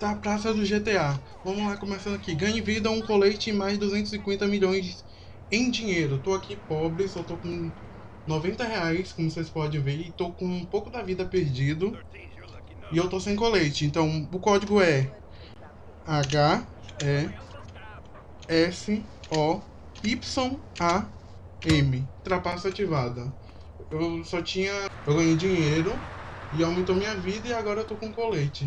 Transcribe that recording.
Tá, da praça do GTA. Vamos lá, começando aqui. Ganhe vida, um colete e mais 250 milhões em dinheiro. Tô aqui pobre, só tô com 90 reais, como vocês podem ver. E tô com um pouco da vida perdido. E eu tô sem colete. Então, o código é H, E, S, O, Y, A, M. Trapaça ativada. Eu só tinha... Eu ganhei dinheiro e aumentou minha vida e agora eu tô com colete.